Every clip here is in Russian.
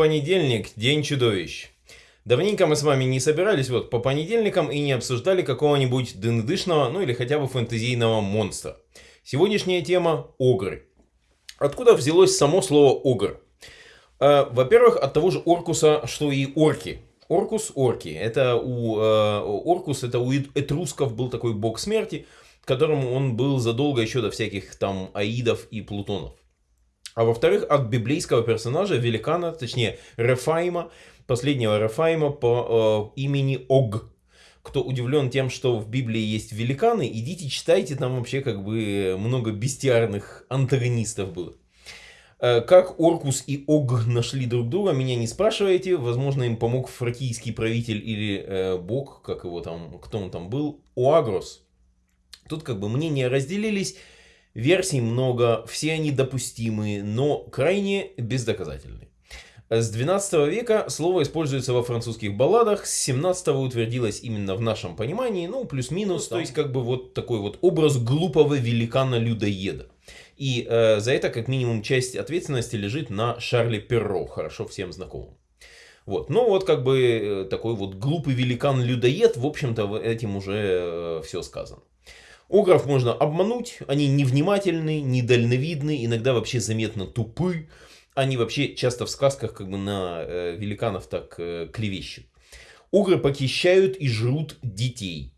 Понедельник, День чудовищ. Давненько мы с вами не собирались вот по понедельникам и не обсуждали какого-нибудь дындышного, ну или хотя бы фэнтезийного монстра. Сегодняшняя тема – огры. Откуда взялось само слово огр? Э, Во-первых, от того же Оркуса, что и орки. Оркус – орки. Это у э, Оркус, это у этрусков был такой бог смерти, которому он был задолго еще до всяких там аидов и плутонов. А во-вторых, от библейского персонажа, великана, точнее Рефайма, последнего Рефайма по э, имени Ог. Кто удивлен тем, что в Библии есть великаны, идите читайте, там вообще как бы много бестиарных антагонистов было. Э, как Оркус и Ог нашли друг друга, меня не спрашивайте. Возможно, им помог фракийский правитель или э, бог, как его там, кто он там был, Оагрос. Тут как бы мнения разделились. Версий много, все они допустимые, но крайне бездоказательны. С 12 века слово используется во французских балладах, с 17 утвердилось именно в нашем понимании, ну плюс-минус, ну, то есть как бы вот такой вот образ глупого великана-людоеда. И э, за это как минимум часть ответственности лежит на Шарле Перро, хорошо всем знакомым. Вот, ну вот как бы э, такой вот глупый великан-людоед, в общем-то этим уже э, все сказано. Огров можно обмануть, они невнимательны, недальновидны, иногда вообще заметно тупы. Они вообще часто в сказках как бы на э, великанов так э, клевещут. Огры похищают и жрут детей.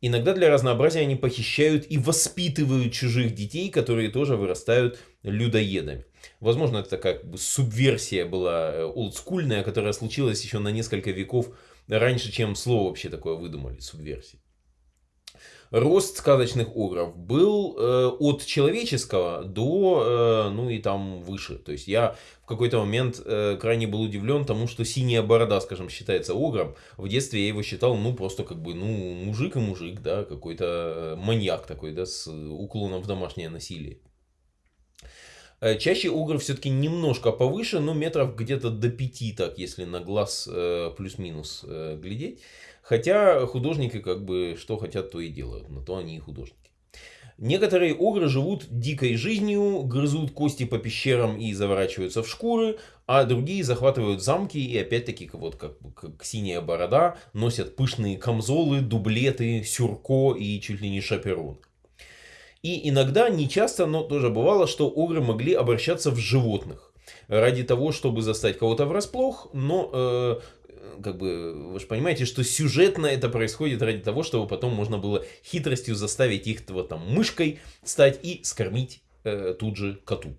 Иногда для разнообразия они похищают и воспитывают чужих детей, которые тоже вырастают людоедами. Возможно, это как бы субверсия была э, олдскульная, которая случилась еще на несколько веков раньше, чем слово вообще такое выдумали, субверсия рост сказочных огров был э, от человеческого до, э, ну и там выше. То есть я в какой-то момент э, крайне был удивлен тому, что синяя борода, скажем, считается огром. В детстве я его считал, ну, просто как бы, ну, мужик и мужик, да, какой-то э, маньяк такой, да, с уклоном в домашнее насилие. Э, чаще угол все-таки немножко повыше, но метров где-то до 5, так, если на глаз э, плюс-минус глядеть. Хотя художники как бы что хотят, то и делают. На то они и художники. Некоторые огры живут дикой жизнью, грызут кости по пещерам и заворачиваются в шкуры, а другие захватывают замки и опять-таки вот как, как синяя борода носят пышные камзолы, дублеты, сюрко и чуть ли не шаперон. И иногда, не часто, но тоже бывало, что огры могли обращаться в животных ради того, чтобы застать кого-то врасплох, но э, как бы, вы же понимаете, что сюжетно это происходит ради того, чтобы потом можно было хитростью заставить их вот там мышкой стать и скормить э, тут же коту.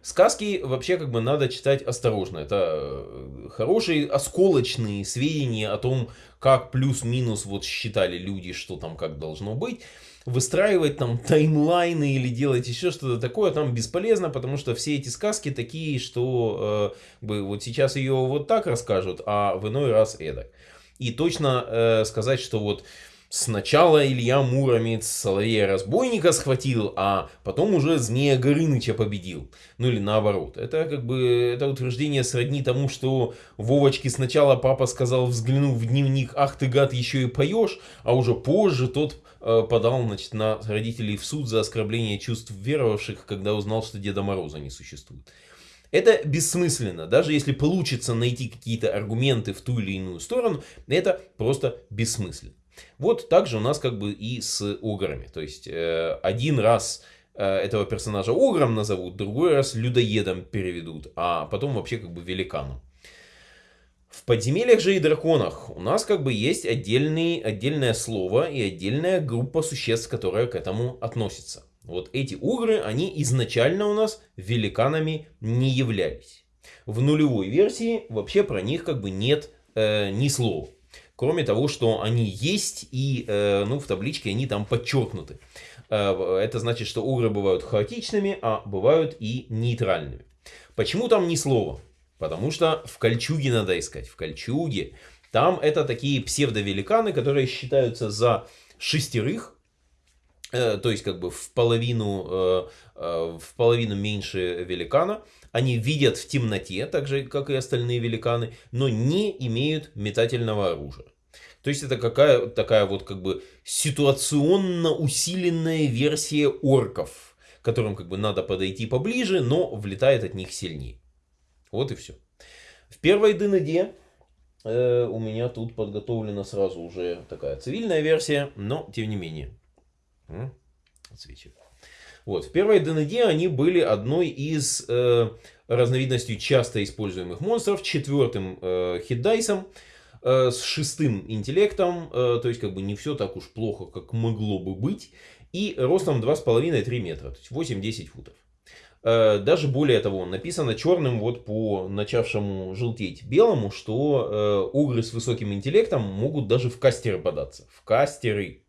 Сказки вообще как бы надо читать осторожно. Это э, хорошие осколочные сведения о том, как плюс-минус вот считали люди, что там как должно быть выстраивать там таймлайны или делать еще что-то такое там бесполезно, потому что все эти сказки такие, что э, вот сейчас ее вот так расскажут, а в иной раз эдак. И точно э, сказать, что вот Сначала Илья Муромец Соловея-разбойника схватил, а потом уже Змея Горыныча победил. Ну или наоборот. Это как бы это утверждение сродни тому, что Вовочке сначала папа сказал, взглянув в дневник, ах ты гад, еще и поешь, а уже позже тот э, подал значит, на родителей в суд за оскорбление чувств веровавших, когда узнал, что Деда Мороза не существует. Это бессмысленно. Даже если получится найти какие-то аргументы в ту или иную сторону, это просто бессмысленно. Вот так же у нас как бы и с ограми. То есть э, один раз э, этого персонажа огром назовут, другой раз людоедом переведут, а потом вообще как бы великаном. В подземельях же и драконах у нас как бы есть отдельный, отдельное слово и отдельная группа существ, которая к этому относится. Вот эти угры, они изначально у нас великанами не являлись. В нулевой версии вообще про них как бы нет э, ни слова. Кроме того, что они есть и э, ну, в табличке они там подчеркнуты. Э, это значит, что угры бывают хаотичными, а бывают и нейтральными. Почему там ни слова? Потому что в Кольчуге надо искать. В Кольчуге. Там это такие псевдовеликаны, которые считаются за шестерых. Э, то есть как бы в половину, э, э, в половину меньше великана. Они видят в темноте, так же как и остальные великаны, но не имеют метательного оружия. То есть это какая такая вот как бы ситуационно усиленная версия орков, которым как бы надо подойти поближе, но влетает от них сильнее. Вот и все. В первой ДНД э, у меня тут подготовлена сразу уже такая цивильная версия, но тем не менее. Отсвечивает. Вот, в первой ДНД они были одной из э, разновидностей часто используемых монстров, четвертым э, хитдайсом, э, с шестым интеллектом, э, то есть как бы не все так уж плохо, как могло бы быть, и ростом 2,5-3 метра, то есть 8-10 футов. Э, даже более того, написано черным вот по начавшему желтеть белому, что э, угры с высоким интеллектом могут даже в кастеры податься. В кастеры.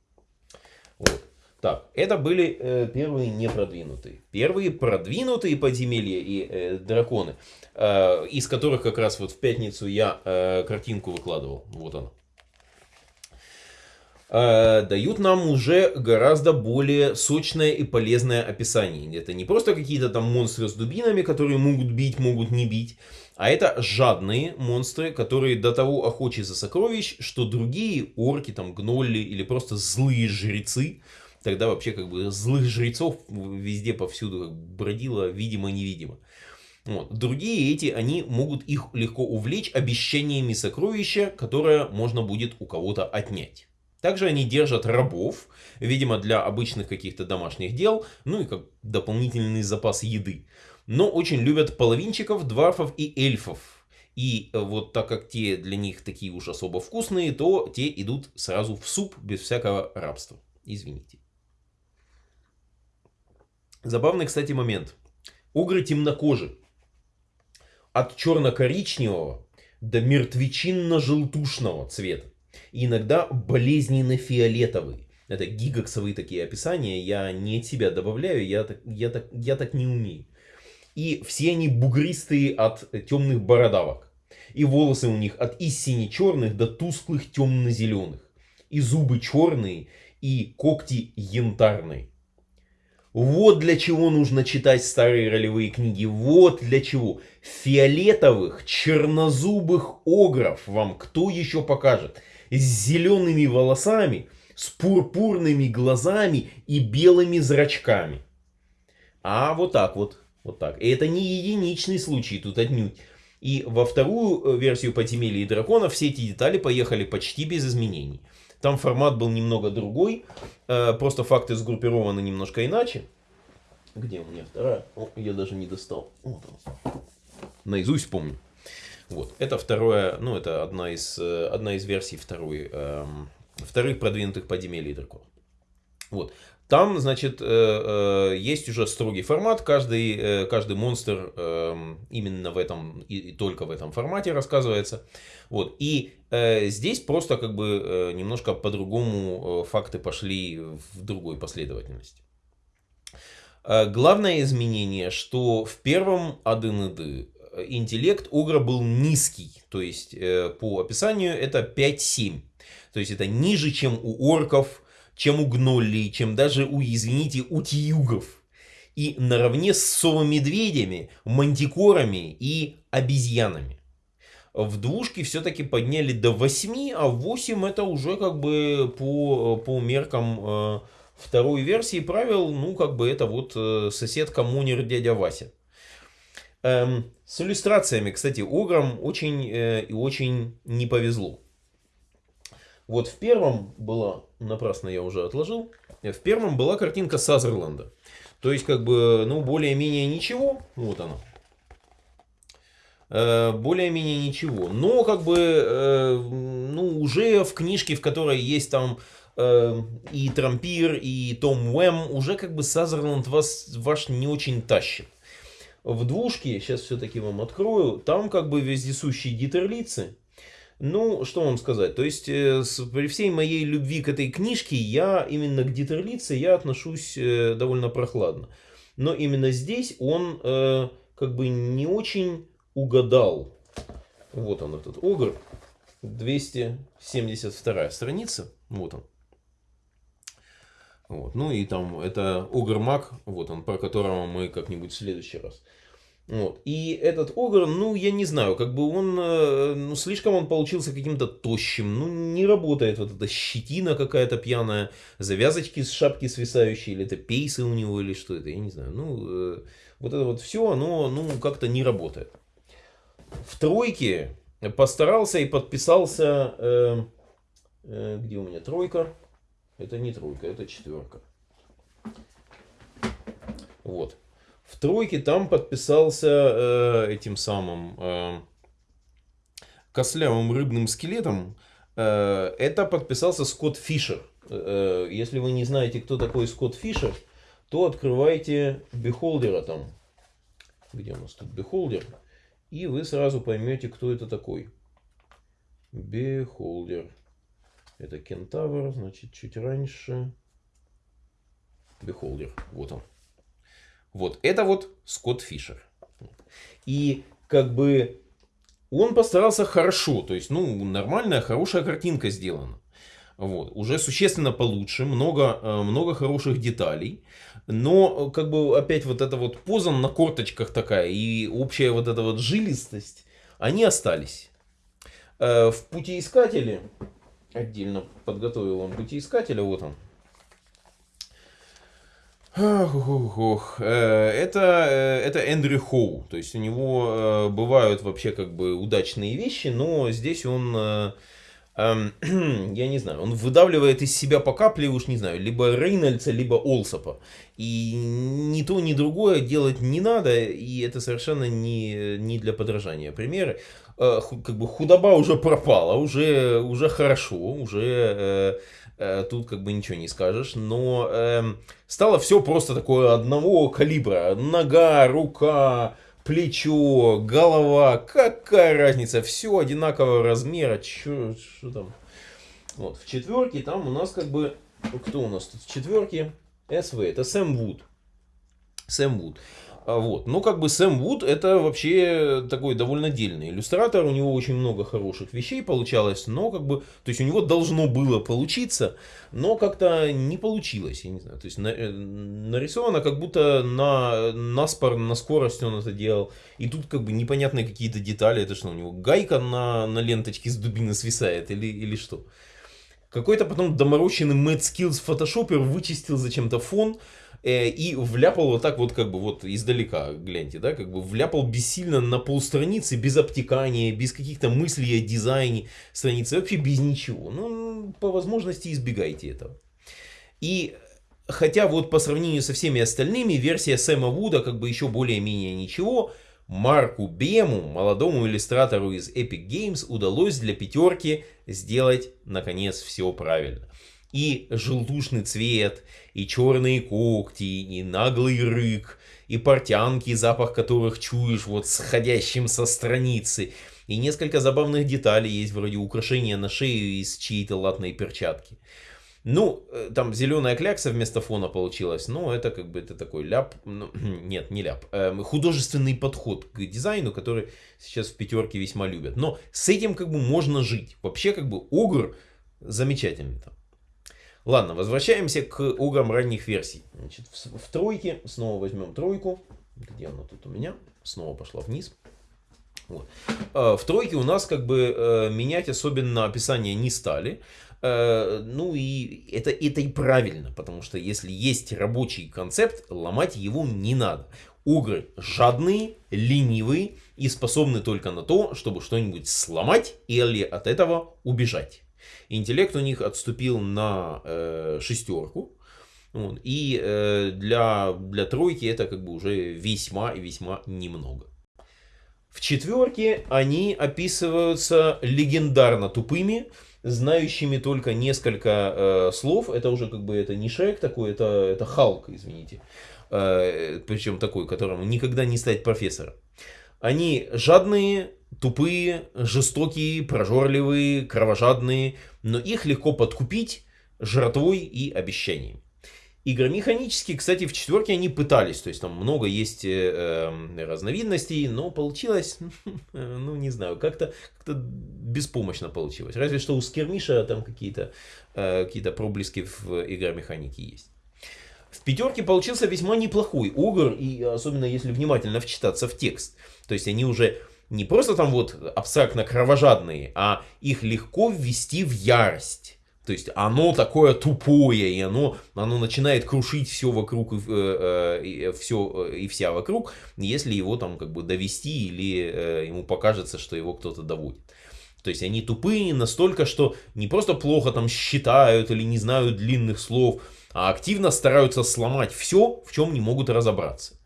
Вот. Так, это были э, первые непродвинутые. Первые продвинутые подземелья и э, драконы, э, из которых как раз вот в пятницу я э, картинку выкладывал. Вот она. Э, дают нам уже гораздо более сочное и полезное описание. Это не просто какие-то там монстры с дубинами, которые могут бить, могут не бить, а это жадные монстры, которые до того охочи за сокровищ, что другие орки, там гнолли или просто злые жрецы, тогда вообще как бы злых жрецов везде повсюду бродило видимо-невидимо. Вот. Другие эти, они могут их легко увлечь обещаниями сокровища, которое можно будет у кого-то отнять. Также они держат рабов, видимо для обычных каких-то домашних дел, ну и как дополнительный запас еды. Но очень любят половинчиков, дварфов и эльфов. И вот так как те для них такие уж особо вкусные, то те идут сразу в суп без всякого рабства. Извините. Забавный, кстати, момент. Угры темнокожи. От черно-коричневого до мертвечинно-желтушного цвета. И иногда болезненно-фиолетовый. Это гигаксовые такие описания. Я не от себя добавляю, я так, я так, я так не умею. И все они бугристые от темных бородавок. И волосы у них от истине черных до тусклых темно-зеленых. И зубы черные, и когти янтарные. Вот для чего нужно читать старые ролевые книги. Вот для чего. Фиолетовых, чернозубых огров вам кто еще покажет? С зелеными волосами, с пурпурными глазами и белыми зрачками. А вот так вот. Вот так. И это не единичный случай тут отнюдь. И во вторую э, версию подземелья и дракона все эти детали поехали почти без изменений. Там формат был немного другой, э, просто факты сгруппированы немножко иначе. Где у меня вторая? О, я даже не достал. Вот он. Наизусть помню. Вот, это второе, ну это одна из, э, одна из версий второй, эм, вторых продвинутых подземелий драконов. Вот. Там, значит, э, э, есть уже строгий формат. Каждый, э, каждый монстр эм, именно в этом и только в этом формате рассказывается. Вот. И здесь просто как бы немножко по-другому факты пошли в другой последовательности. Главное изменение, что в первом АДНД интеллект Огра был низкий. То есть по описанию это 5-7. То есть это ниже, чем у орков, чем у гноллей, чем даже у, извините, у тьюгов. И наравне с совомедведями, мантикорами и обезьянами. В двушке все-таки подняли до 8, а 8 это уже как бы по, по меркам э, второй версии правил, ну как бы это вот э, сосед коммунер дядя Вася. Эм, с иллюстрациями, кстати, Ограм очень э, и очень не повезло. Вот в первом была, напрасно я уже отложил, в первом была картинка Сазерленда. То есть, как бы, ну, более-менее ничего. Вот она. Э, более-менее ничего. Но, как бы, э, ну, уже в книжке, в которой есть там э, и Трампир, и Том Уэм, уже как бы Сазерленд вас, ваш не очень тащит. В двушке, сейчас все-таки вам открою, там как бы вездесущие гитерлицы. Ну, что вам сказать, то есть э, с, при всей моей любви к этой книжке, я именно к Дитерлице я отношусь э, довольно прохладно. Но именно здесь он э, как бы не очень угадал. Вот он этот огр. 272 страница. Вот он. Вот. Ну и там это Огр Мак, вот он, про которого мы как-нибудь в следующий раз. Вот. И этот Огр, ну, я не знаю, как бы он, э, ну, слишком он получился каким-то тощим, ну, не работает вот эта щетина какая-то пьяная, завязочки с шапки свисающие, или это пейсы у него, или что это, я не знаю. Ну, э, вот это вот все, оно, ну, как-то не работает. В тройке постарался и подписался, э, э, где у меня тройка, это не тройка, это четверка. Вот. В тройке там подписался э, этим самым э, кослявым рыбным скелетом. Э, это подписался Скотт Фишер. Э, если вы не знаете, кто такой Скотт Фишер, то открывайте Beholder а там. Где у нас тут Beholder? И вы сразу поймете, кто это такой. Beholder. Это кентавр, значит, чуть раньше. Beholder, вот он. Вот, это вот Скотт Фишер. И как бы он постарался хорошо, то есть, ну, нормальная, хорошая картинка сделана. Вот, уже существенно получше, много, э, много хороших деталей. Но, как бы, опять вот эта вот поза на корточках такая и общая вот эта вот жилистость, они остались. Э, в путеискателе отдельно подготовил он путеискателя, вот он. Ох. Э, это, э, это Эндрю Хоу, то есть у него э, бывают вообще как бы удачные вещи, но здесь он эм, я не знаю, он выдавливает из себя по капле, уж не знаю, либо Рейнольдса, либо Олсопа. И ни то, ни другое делать не надо, и это совершенно не, не для подражания. Примеры, э, как бы худоба уже пропала, уже, уже хорошо, уже э, э, тут как бы ничего не скажешь, но э, стало все просто такое одного калибра. Нога, рука, плечо, голова, какая разница, все одинакового размера, что там. Вот, в четверке там у нас как бы, кто у нас тут в четверке? СВ, это Сэм Вуд. Сэм Вуд. А, вот. Но как бы Сэм Вуд это вообще такой довольно дельный иллюстратор, у него очень много хороших вещей получалось, но как бы, то есть у него должно было получиться, но как-то не получилось, я не знаю, то есть на, э, нарисовано как будто на, на спор, на скорость он это делал, и тут как бы непонятные какие-то детали, это что, у него гайка на, на ленточке с дубины свисает или, или что? Какой-то потом доморощенный Mad Skills фотошопер вычистил зачем-то фон, и вляпал вот так вот как бы вот издалека, гляньте, да, как бы вляпал бессильно на полстраницы, без обтекания, без каких-то мыслей о дизайне страницы, вообще без ничего. Ну, по возможности избегайте этого. И хотя вот по сравнению со всеми остальными, версия Сэма Вуда как бы еще более-менее ничего, Марку Бему, молодому иллюстратору из Epic Games, удалось для пятерки сделать, наконец, все правильно и желтушный цвет, и черные когти, и наглый рык, и портянки, запах которых чуешь вот сходящим со страницы, и несколько забавных деталей есть, вроде украшения на шею из чьей-то латной перчатки. Ну, э, там зеленая клякса вместо фона получилась, но это как бы это такой ляп, ну, нет, не ляп, э, художественный подход к дизайну, который сейчас в пятерке весьма любят. Но с этим как бы можно жить. Вообще как бы Огр замечательный там. Ладно, возвращаемся к угам ранних версий. Значит, в, в тройке, снова возьмем тройку. Где она тут у меня? Снова пошла вниз. Вот. А, в тройке у нас как бы э, менять особенно описание не стали. Э, ну и это, это и правильно, потому что если есть рабочий концепт, ломать его не надо. Угры жадные, ленивые и способны только на то, чтобы что-нибудь сломать или от этого убежать. Интеллект у них отступил на э, шестерку. Вот, и э, для, для тройки это как бы уже весьма и весьма немного. В четверке они описываются легендарно тупыми, знающими только несколько э, слов. Это уже как бы это не Шрек такой, это, это Халк, извините. Э, причем такой, которому никогда не стать профессором. Они жадные, тупые, жестокие, прожорливые, кровожадные, но их легко подкупить жратвой и обещанием. Игромеханически, кстати, в четверке они пытались, то есть там много есть э, э, разновидностей, но получилось, ну не знаю, как-то как беспомощно получилось. Разве что у Скермиша там какие-то э, какие проблески в игромеханике есть. В пятерке получился весьма неплохой огр, и особенно если внимательно вчитаться в текст. То есть они уже не просто там вот абстрактно кровожадные, а их легко ввести в ярость. То есть оно такое тупое, и оно, оно начинает крушить все вокруг, и, э, э, все э, и вся вокруг, если его там как бы довести или э, ему покажется, что его кто-то доводит. То есть они тупые настолько, что не просто плохо там считают или не знают длинных слов, а активно стараются сломать все, в чем не могут разобраться.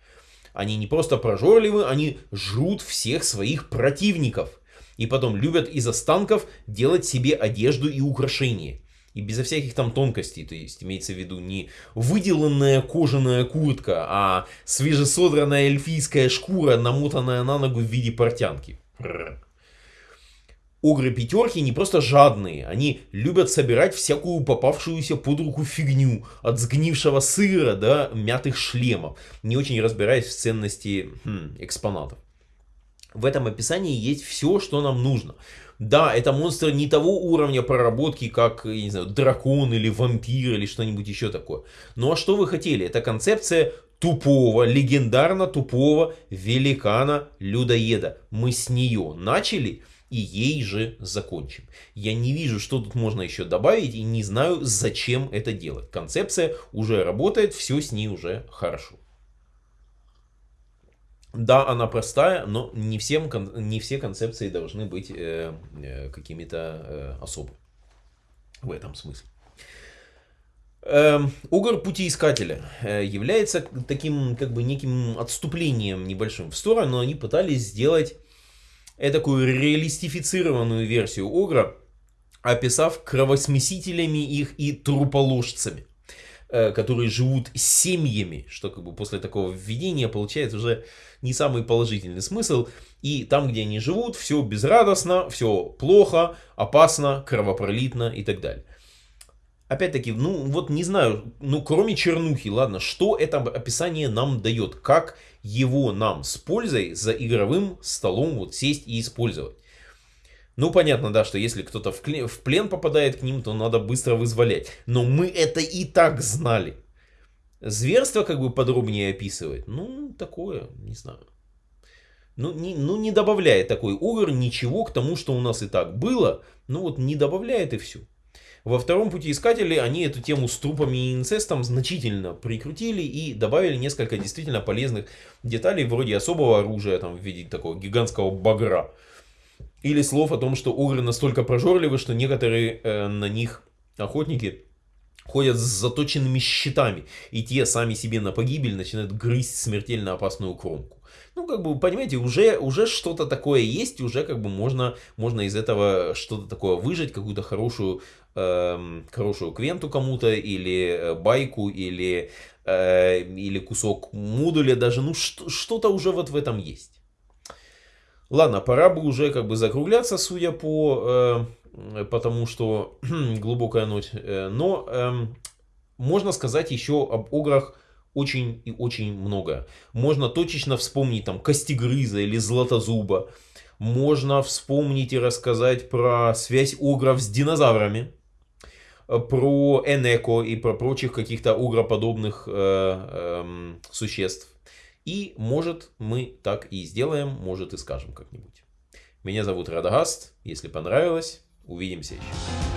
Они не просто прожорливы, они жрут всех своих противников. И потом любят из останков делать себе одежду и украшения. И безо всяких там тонкостей, то есть имеется в виду не выделанная кожаная куртка, а свежесодранная эльфийская шкура, намотанная на ногу в виде портянки. Огры пятерки не просто жадные, они любят собирать всякую попавшуюся под руку фигню, от сгнившего сыра до мятых шлемов, не очень разбираясь в ценности хм, экспонатов. В этом описании есть все, что нам нужно. Да, это монстр не того уровня проработки, как, я не знаю, дракон или вампир или что-нибудь еще такое. Ну а что вы хотели? Это концепция тупого, легендарно тупого великана-людоеда. Мы с нее начали и ей же закончим. Я не вижу, что тут можно еще добавить и не знаю, зачем это делать. Концепция уже работает, все с ней уже хорошо. Да, она простая, но не, всем, не все концепции должны быть э, э, какими-то э, особыми. В этом смысле. Эм, Угор путеискателя э, является таким, как бы, неким отступлением небольшим в сторону, но они пытались сделать такую реалистифицированную версию Огра, описав кровосмесителями их и труположцами. Э, которые живут семьями, что как бы после такого введения получает уже не самый положительный смысл. И там, где они живут, все безрадостно, все плохо, опасно, кровопролитно и так далее. Опять-таки, ну вот не знаю, ну кроме чернухи, ладно, что это описание нам дает, как его нам с пользой за игровым столом вот сесть и использовать. Ну, понятно, да, что если кто-то в, в плен попадает к ним, то надо быстро вызволять. Но мы это и так знали. Зверство как бы подробнее описывать. Ну, такое, не знаю. Ну не, ну, не добавляет такой угор ничего к тому, что у нас и так было. Ну, вот не добавляет и все. Во втором пути искатели они эту тему с трупами и инцестом значительно прикрутили и добавили несколько действительно полезных деталей, вроде особого оружия, там, в виде такого гигантского багра. Или слов о том, что огры настолько прожорливы, что некоторые э, на них охотники ходят с заточенными щитами, и те сами себе на погибель начинают грызть смертельно опасную кромку. Ну, как бы, понимаете, уже, уже что-то такое есть, уже как бы можно, можно из этого что-то такое выжать, какую-то хорошую, э, хорошую квенту кому-то, или э, байку, или, э, или кусок модуля даже, ну, что-то уже вот в этом есть. Ладно, пора бы уже как бы закругляться, судя по... Э, потому что глубокая ночь. Э, но э, можно сказать еще об ограх очень и очень много. Можно точечно вспомнить там Костегрыза или Златозуба. Можно вспомнить и рассказать про связь огров с динозаврами. Про Энеко и про прочих каких-то огроподобных э, э, существ. И может мы так и сделаем, может и скажем как-нибудь. Меня зовут Радагаст. Если понравилось, увидимся еще.